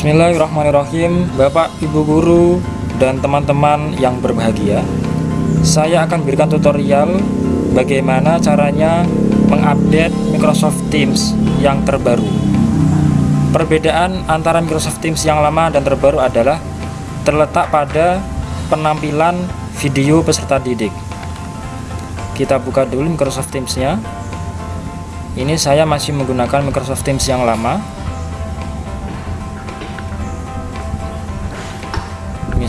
Bismillahirrahmanirrahim. Bapak, Ibu Guru, dan teman-teman yang berbahagia Saya akan berikan tutorial bagaimana caranya mengupdate Microsoft Teams yang terbaru. Perbedaan antara Microsoft Teams yang lama dan terbaru adalah terletak pada penampilan video peserta didik. Kita buka dulu Microsoft Teams-nya. Ini saya masih menggunakan Microsoft Teams yang lama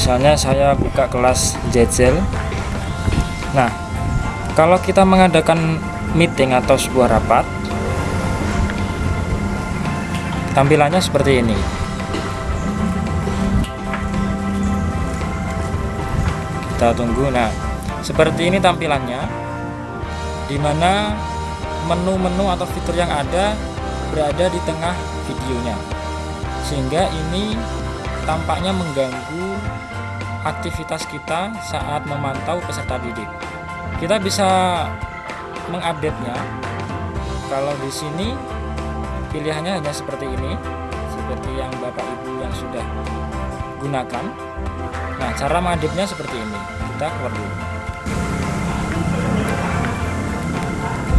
misalnya saya buka kelas Jetzel nah kalau kita mengadakan meeting atau sebuah rapat tampilannya seperti ini. Kita tunggu. Nah seperti ini tampilannya di mana menu-menu atau fitur yang ada berada di tengah videonya. Sehingga ini tampaknya mengganggu aktivitas kita saat memantau peserta didik. Kita bisa mengupdate-nya. Kalau di sini pilihannya hanya seperti ini, seperti yang Bapak Ibu yang sudah gunakan. Nah, cara mengupdate-nya seperti ini. Kita keluar dulu.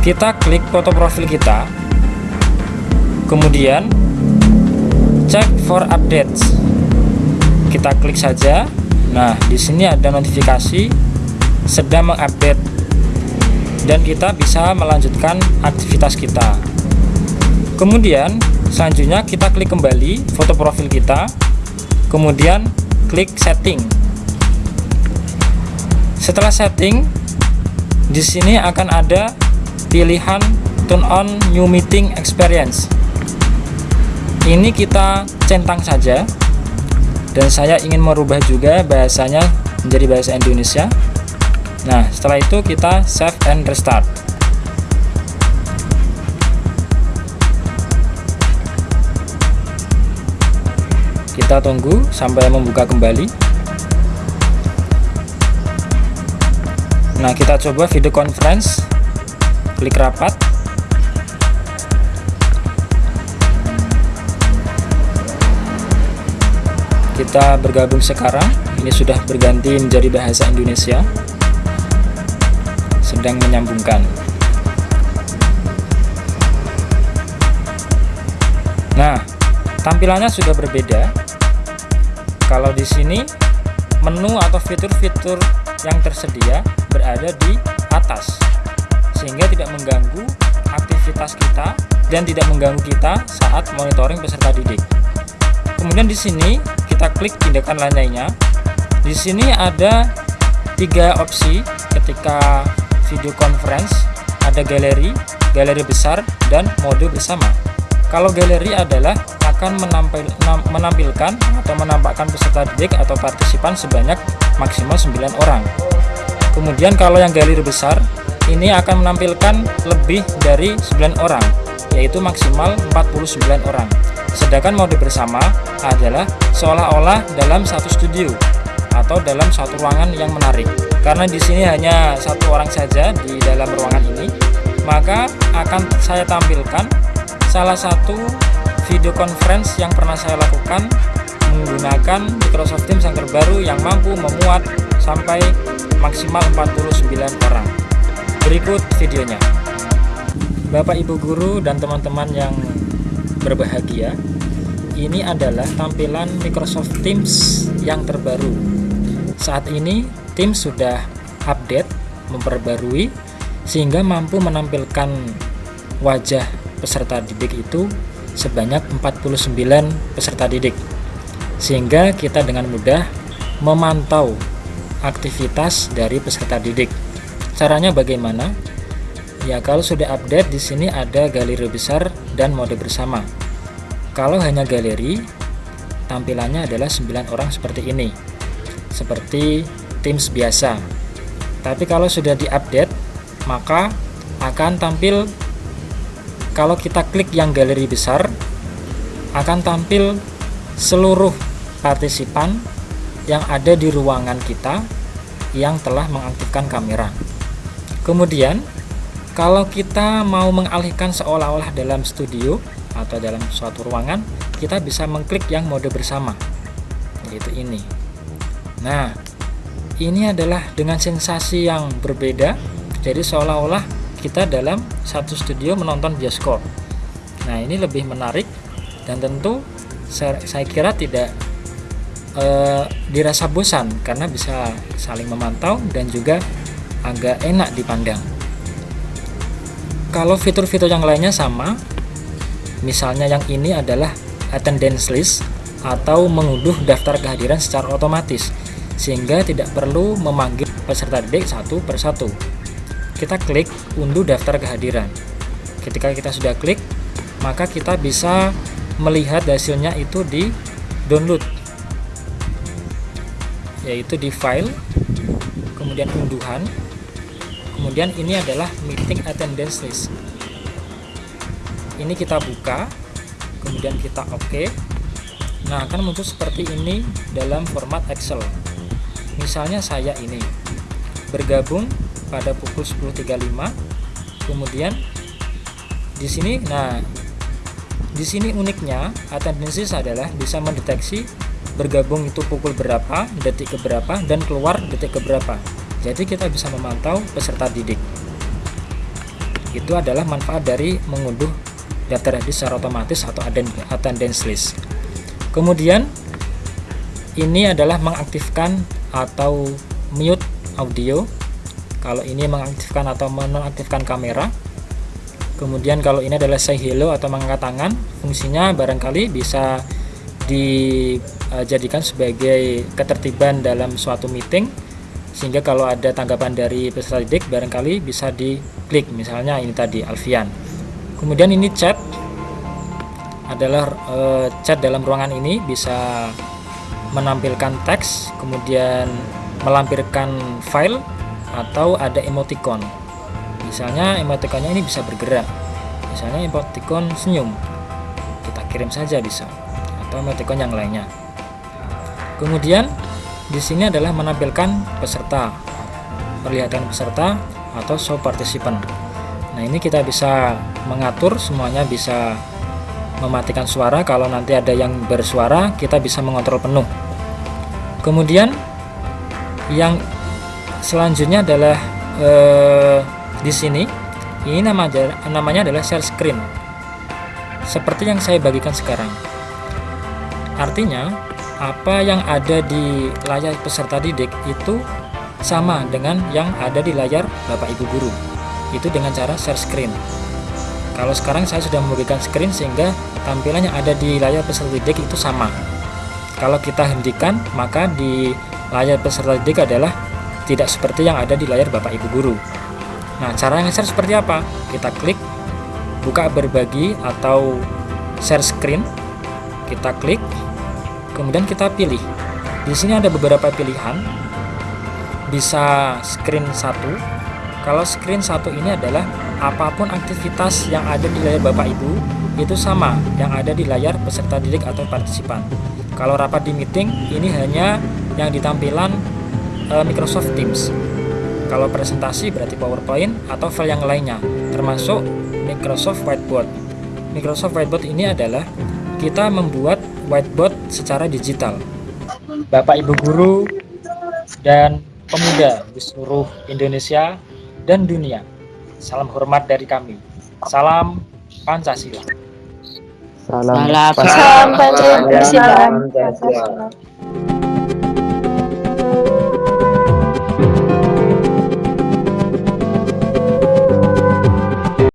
Kita klik foto profil kita. Kemudian cek for updates. Kita klik saja Nah, di sini ada notifikasi sedang mengupdate dan kita bisa melanjutkan aktivitas kita. Kemudian, selanjutnya kita klik kembali foto profil kita, kemudian klik setting. Setelah setting, di sini akan ada pilihan turn on new meeting experience. Ini kita centang saja dan saya ingin merubah juga bahasanya menjadi bahasa Indonesia. Nah setelah itu kita save and restart. Kita tunggu sampai membuka kembali. Nah kita coba video conference. Klik rapat kita bergabung sekarang. Ini sudah berganti menjadi bahasa Indonesia. Sedang menyambungkan. Nah tampilannya sudah berbeda. Kalau di sini menu atau fitur-fitur yang tersedia berada di atas sehingga tidak mengganggu aktivitas kita dan tidak mengganggu kita saat monitoring peserta didik. Kemudian di sini kita klik tindakan lainnya di sini ada tiga opsi ketika video conference. Ada galeri galeri besar dan mode bersama. Kalau galeri adalah akan menampil, menampilkan atau menampakkan peserta didik atau partisipan sebanyak maksimal 9 orang. Kemudian kalau yang galeri besar ini akan menampilkan lebih dari 9 orang yaitu maksimal 49 orang Sedangkan mode bersama adalah seolah-olah dalam satu studio atau dalam satu ruangan yang menarik. Karena di sini hanya satu orang saja di dalam ruangan ini, maka akan saya tampilkan salah satu video conference yang pernah saya lakukan menggunakan Microsoft Teams yang terbaru yang mampu memuat sampai maksimal 49 orang. Berikut videonya. Bapak Ibu guru dan teman-teman yang berbahagia ini adalah tampilan Microsoft Teams yang terbaru. Saat ini Teams sudah update memperbarui sehingga mampu menampilkan wajah peserta didik itu sebanyak 49 peserta didik. Sehingga kita dengan mudah memantau aktivitas dari peserta didik. Caranya bagaimana Ya kalau sudah update di sini ada galeri besar dan mode bersama. Kalau hanya galeri, tampilannya adalah 9 orang seperti ini. Seperti Teams biasa. Tapi kalau sudah diupdate, maka akan tampil kalau kita klik yang galeri besar akan tampil seluruh partisipan yang ada di ruangan kita yang telah mengaktifkan kamera. Kemudian kalau kita mau mengalihkan seolah-olah dalam studio atau dalam suatu ruangan kita bisa mengklik yang mode bersama yaitu ini. Nah ini adalah dengan sensasi yang berbeda jadi seolah-olah kita dalam satu studio menonton bioskop. Nah ini lebih menarik dan tentu saya, kira tidak eh, dirasa bosan karena bisa saling memantau dan juga agak enak dipandang kalau fitur-fitur yang lainnya sama. Misalnya yang ini adalah attendance list atau mengunduh daftar kehadiran secara otomatis sehingga tidak perlu memanggil peserta didik satu persatu kita klik unduh daftar kehadiran. Ketika kita sudah klik maka kita bisa melihat hasilnya itu di download yaitu di file kemudian unduhan kemudian ini adalah meeting attendance list. Ini kita buka kemudian kita oke. OK. nah akan muncul seperti ini dalam format Excel. Misalnya saya ini bergabung pada pukul 10.35 kemudian di sini nah di sini uniknya attendance list adalah bisa mendeteksi bergabung itu pukul berapa detik ke berapa dan keluar detik ke berapa jadi kita bisa memantau peserta didik. Itu adalah manfaat dari mengunduh daftar hadis secara otomatis atau attendance list. Kemudian ini adalah mengaktifkan atau mute audio. Kalau ini mengaktifkan atau menonaktifkan kamera. Kemudian kalau ini adalah say hello atau mengangkat tangan, fungsinya barangkali bisa dijadikan sebagai ketertiban dalam suatu meeting sehingga kalau ada tanggapan dari peserta didik barangkali bisa diklik. Misalnya ini tadi Alfian. Kemudian ini chat adalah e, chat dalam ruangan ini bisa menampilkan teks kemudian melampirkan file atau ada emoticon. Misalnya emoticonnya ini bisa bergerak. Misalnya emoticon senyum. Kita kirim saja bisa. Atau emoticon yang lainnya. Kemudian di sini adalah menampilkan peserta, perlihatkan peserta atau show participant. Nah ini kita bisa mengatur semuanya bisa mematikan suara kalau nanti ada yang bersuara kita bisa mengontrol penuh. Kemudian yang selanjutnya adalah eh, di sini ini namanya namanya adalah share screen. Seperti yang saya bagikan sekarang. Artinya apa yang ada di layar peserta didik itu sama dengan yang ada di layar Bapak Ibu guru. Itu dengan cara share screen. Kalau sekarang saya sudah memberikan screen sehingga tampilan yang ada di layar peserta didik itu sama. Kalau kita hentikan, maka di layar peserta didik adalah tidak seperti yang ada di layar Bapak Ibu guru. Nah, cara nge-share seperti apa? Kita klik buka berbagi atau share screen. Kita klik kemudian kita pilih. Di sini ada beberapa pilihan. Bisa screen satu. Kalau screen satu ini adalah apa pun aktivitas yang ada di layar Bapak Ibu itu sama yang ada di layar peserta didik atau partisipan. Kalau rapat di meeting ini hanya yang ditampilan e, Microsoft Teams. Kalau presentasi berarti PowerPoint atau file yang lainnya termasuk Microsoft Whiteboard. Microsoft Whiteboard ini adalah kita membuat whiteboard secara digital. Bapak Ibu guru dan pemuda di seluruh Indonesia dan dunia. Salam hormat dari kami. Salam Pancasila. Salam, Salam Pancasila. Pancasila.